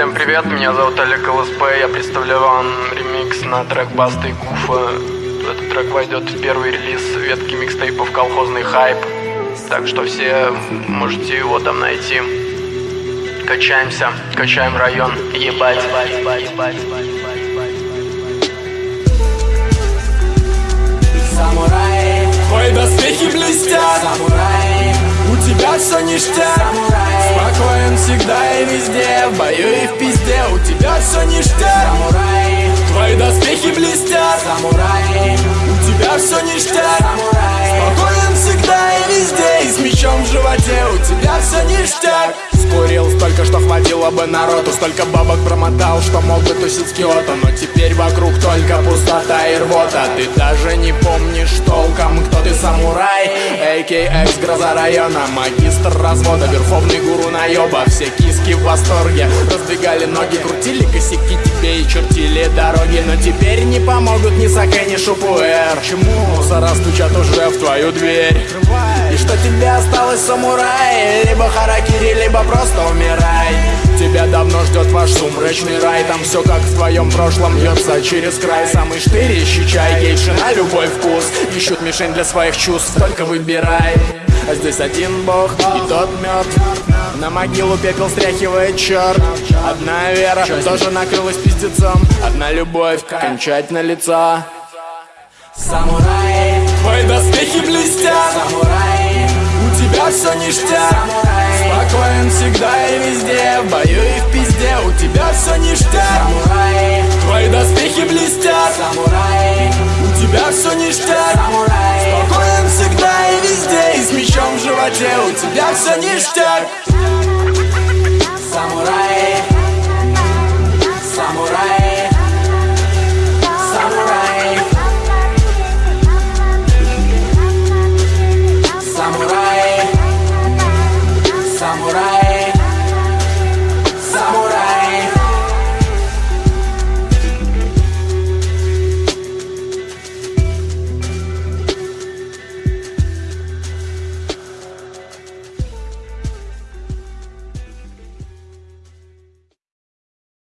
Всем привет, меня зовут Олег ЛСП, я представляю вам ремикс на трек Баста и Гуфа. Этот трек войдет в первый релиз ветки микстейпов «Колхозный хайп», так что все можете его там найти. Качаемся, качаем район, ебать, ебать, ебать, ебать, ебать, ебать. Самурай, все ништяк. Спокоен всегда и везде. В бою и в пизде, у тебя все ништяк. Самурай, твои доспехи блестят. Самурай, у тебя все ништяк. Самурай, спокоен всегда и везде. И с мечом в животе, у все ништяк. Скурил столько, что хватило бы народу. Столько бабок промотал, что мог бы тусить с Киото Но теперь вокруг только пустота и рвота. Ты даже не помнишь толком, кто ты самурай. AKX гроза района, магистр развода Верховный гуру наеба, все киски в восторге. Раздвигали ноги, крутили косяки. Тебе и чертили дороги. Но теперь не помогут ни Саке, ни Шупуэр. Чему? Мусора стучат уже в твою дверь. И что тебе осталось, самурай? Либо харакири, либо просто умирай. Тебя давно ждет ваш сумрачный рай. Там все как в твоем прошлом льется через край. Самый штырь ищи чай, гейши на любой вкус. Ищут мишень для своих чувств, только выбирай. А здесь один бог, и тот мертв На могилу пепел стряхивает черт Одна вера тоже накрылась пиздецом. Одна любовь, кончать лица Самурай, твои доспехи блестят все ништяк. Спокоен всегда и везде В бою и в пизде У тебя все ништяк. Самурай. Твои доспехи блестят. Самурай. У тебя все ништяк. Самурай. Спокоен всегда и везде И с мечом в животе У тебя все ништяк namorar.